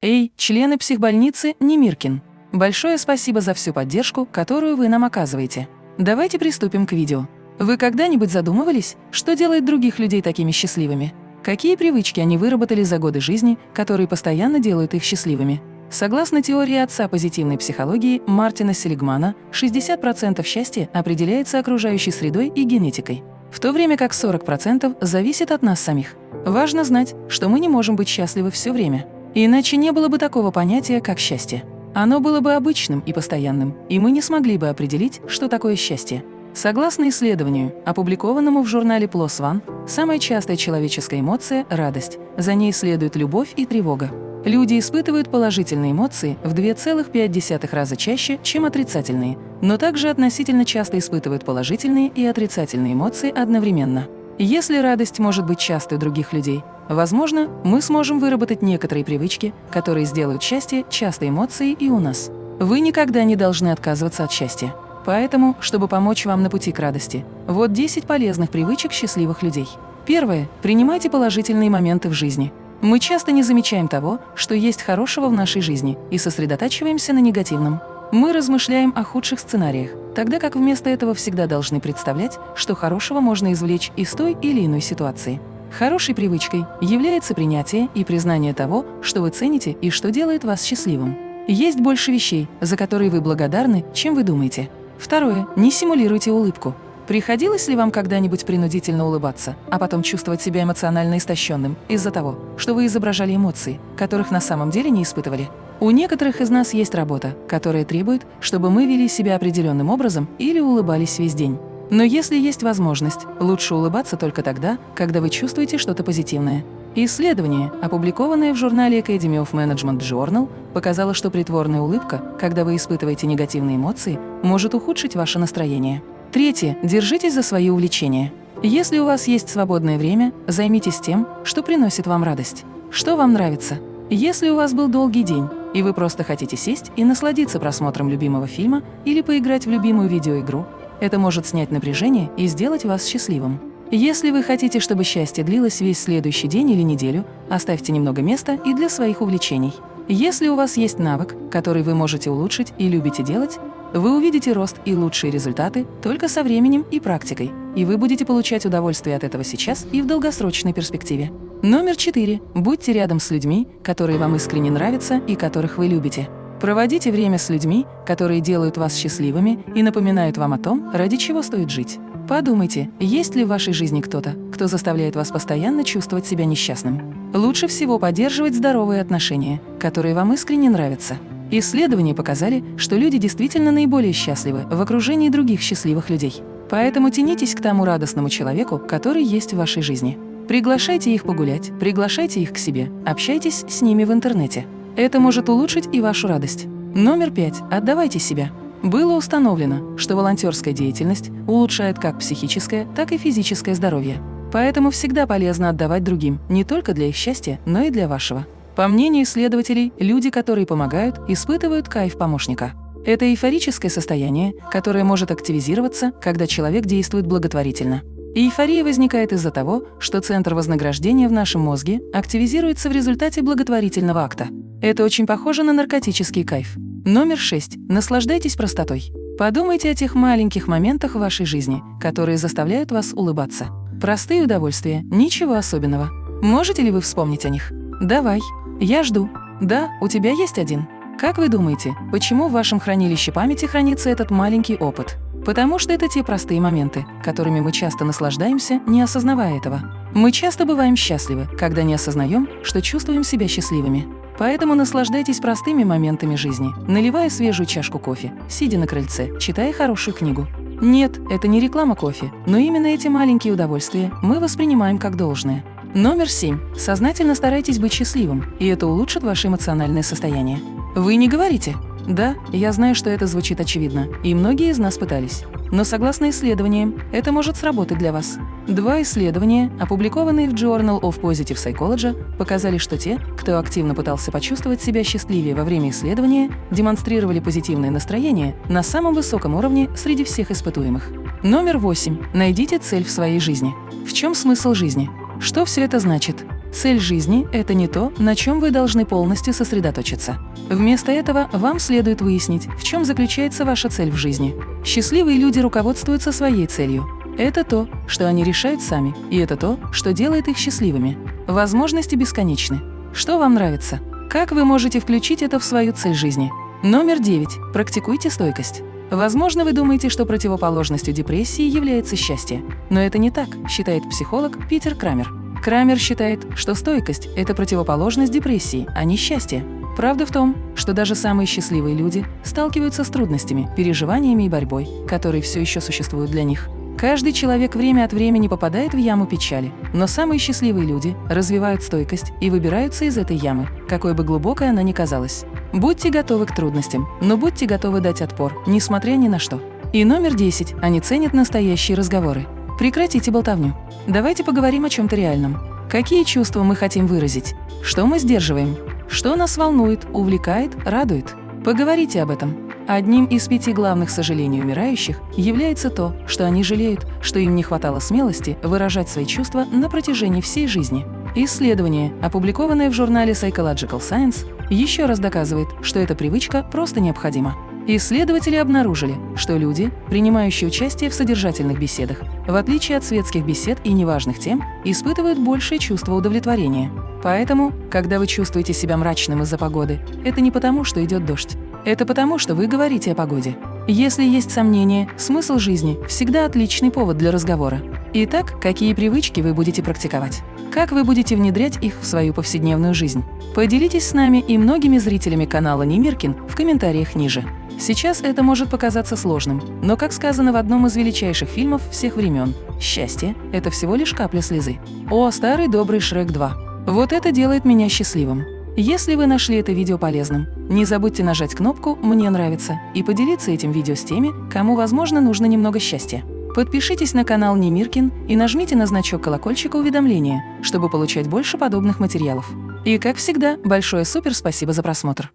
Эй, члены психбольницы Немиркин! Большое спасибо за всю поддержку, которую вы нам оказываете. Давайте приступим к видео. Вы когда-нибудь задумывались, что делает других людей такими счастливыми? Какие привычки они выработали за годы жизни, которые постоянно делают их счастливыми? Согласно теории отца позитивной психологии Мартина Селигмана, 60% счастья определяется окружающей средой и генетикой, в то время как 40% зависит от нас самих. Важно знать, что мы не можем быть счастливы все время. Иначе не было бы такого понятия, как счастье. Оно было бы обычным и постоянным, и мы не смогли бы определить, что такое счастье. Согласно исследованию, опубликованному в журнале PLOS ONE, самая частая человеческая эмоция – радость. За ней следует любовь и тревога. Люди испытывают положительные эмоции в 2,5 раза чаще, чем отрицательные, но также относительно часто испытывают положительные и отрицательные эмоции одновременно. Если радость может быть частой у других людей, возможно, мы сможем выработать некоторые привычки, которые сделают счастье частой эмоцией и у нас. Вы никогда не должны отказываться от счастья. Поэтому, чтобы помочь вам на пути к радости, вот 10 полезных привычек счастливых людей. Первое. Принимайте положительные моменты в жизни. Мы часто не замечаем того, что есть хорошего в нашей жизни, и сосредотачиваемся на негативном. Мы размышляем о худших сценариях, тогда как вместо этого всегда должны представлять, что хорошего можно извлечь из той или иной ситуации. Хорошей привычкой является принятие и признание того, что вы цените и что делает вас счастливым. Есть больше вещей, за которые вы благодарны, чем вы думаете. Второе. Не симулируйте улыбку. Приходилось ли вам когда-нибудь принудительно улыбаться, а потом чувствовать себя эмоционально истощенным из-за того, что вы изображали эмоции, которых на самом деле не испытывали? У некоторых из нас есть работа, которая требует, чтобы мы вели себя определенным образом или улыбались весь день. Но если есть возможность, лучше улыбаться только тогда, когда вы чувствуете что-то позитивное. Исследование, опубликованное в журнале Academy of Management Journal, показало, что притворная улыбка, когда вы испытываете негативные эмоции, может ухудшить ваше настроение. Третье. Держитесь за свои увлечения. Если у вас есть свободное время, займитесь тем, что приносит вам радость. Что вам нравится? Если у вас был долгий день, и вы просто хотите сесть и насладиться просмотром любимого фильма или поиграть в любимую видеоигру, это может снять напряжение и сделать вас счастливым. Если вы хотите, чтобы счастье длилось весь следующий день или неделю, оставьте немного места и для своих увлечений. Если у вас есть навык, который вы можете улучшить и любите делать, вы увидите рост и лучшие результаты только со временем и практикой, и вы будете получать удовольствие от этого сейчас и в долгосрочной перспективе. Номер четыре. Будьте рядом с людьми, которые вам искренне нравятся и которых вы любите. Проводите время с людьми, которые делают вас счастливыми и напоминают вам о том, ради чего стоит жить. Подумайте, есть ли в вашей жизни кто-то, кто заставляет вас постоянно чувствовать себя несчастным. Лучше всего поддерживать здоровые отношения, которые вам искренне нравятся. Исследования показали, что люди действительно наиболее счастливы в окружении других счастливых людей. Поэтому тянитесь к тому радостному человеку, который есть в вашей жизни. Приглашайте их погулять, приглашайте их к себе, общайтесь с ними в интернете. Это может улучшить и вашу радость. Номер пять. Отдавайте себя. Было установлено, что волонтерская деятельность улучшает как психическое, так и физическое здоровье. Поэтому всегда полезно отдавать другим, не только для их счастья, но и для вашего. По мнению исследователей, люди, которые помогают, испытывают кайф помощника. Это эйфорическое состояние, которое может активизироваться, когда человек действует благотворительно. Эйфория возникает из-за того, что центр вознаграждения в нашем мозге активизируется в результате благотворительного акта. Это очень похоже на наркотический кайф. Номер 6. Наслаждайтесь простотой. Подумайте о тех маленьких моментах в вашей жизни, которые заставляют вас улыбаться. Простые удовольствия, ничего особенного. Можете ли вы вспомнить о них? Давай. Я жду. Да, у тебя есть один. Как вы думаете, почему в вашем хранилище памяти хранится этот маленький опыт? Потому что это те простые моменты, которыми мы часто наслаждаемся, не осознавая этого. Мы часто бываем счастливы, когда не осознаем, что чувствуем себя счастливыми. Поэтому наслаждайтесь простыми моментами жизни, наливая свежую чашку кофе, сидя на крыльце, читая хорошую книгу. Нет, это не реклама кофе, но именно эти маленькие удовольствия мы воспринимаем как должное. Номер семь. Сознательно старайтесь быть счастливым, и это улучшит ваше эмоциональное состояние. Вы не говорите «Да, я знаю, что это звучит очевидно, и многие из нас пытались». Но согласно исследованиям, это может сработать для вас. Два исследования, опубликованные в Journal of Positive Psychology, показали, что те, кто активно пытался почувствовать себя счастливее во время исследования, демонстрировали позитивное настроение на самом высоком уровне среди всех испытуемых. Номер восемь. Найдите цель в своей жизни. В чем смысл жизни? Что все это значит? Цель жизни – это не то, на чем вы должны полностью сосредоточиться. Вместо этого вам следует выяснить, в чем заключается ваша цель в жизни. Счастливые люди руководствуются своей целью. Это то, что они решают сами, и это то, что делает их счастливыми. Возможности бесконечны. Что вам нравится? Как вы можете включить это в свою цель жизни? Номер 9. Практикуйте стойкость. Возможно, вы думаете, что противоположностью депрессии является счастье. Но это не так, считает психолог Питер Крамер. Крамер считает, что стойкость – это противоположность депрессии, а не счастье. Правда в том, что даже самые счастливые люди сталкиваются с трудностями, переживаниями и борьбой, которые все еще существуют для них. Каждый человек время от времени попадает в яму печали, но самые счастливые люди развивают стойкость и выбираются из этой ямы, какой бы глубокой она ни казалась. Будьте готовы к трудностям, но будьте готовы дать отпор, несмотря ни на что. И номер 10. Они ценят настоящие разговоры. Прекратите болтовню. Давайте поговорим о чем-то реальном. Какие чувства мы хотим выразить? Что мы сдерживаем? Что нас волнует, увлекает, радует? Поговорите об этом. Одним из пяти главных сожалений умирающих является то, что они жалеют, что им не хватало смелости выражать свои чувства на протяжении всей жизни. Исследование, опубликованное в журнале Psychological Science, еще раз доказывает, что эта привычка просто необходима. Исследователи обнаружили, что люди, принимающие участие в содержательных беседах, в отличие от светских бесед и неважных тем, испытывают большее чувство удовлетворения. Поэтому, когда вы чувствуете себя мрачным из-за погоды, это не потому, что идет дождь. Это потому, что вы говорите о погоде. Если есть сомнения, смысл жизни всегда отличный повод для разговора. Итак, какие привычки вы будете практиковать? Как вы будете внедрять их в свою повседневную жизнь? Поделитесь с нами и многими зрителями канала Немиркин в комментариях ниже. Сейчас это может показаться сложным, но, как сказано в одном из величайших фильмов всех времен, счастье – это всего лишь капля слезы. О, старый добрый Шрек 2. Вот это делает меня счастливым. Если вы нашли это видео полезным, не забудьте нажать кнопку «Мне нравится» и поделиться этим видео с теми, кому, возможно, нужно немного счастья. Подпишитесь на канал Немиркин и нажмите на значок колокольчика уведомления, чтобы получать больше подобных материалов. И, как всегда, большое супер спасибо за просмотр!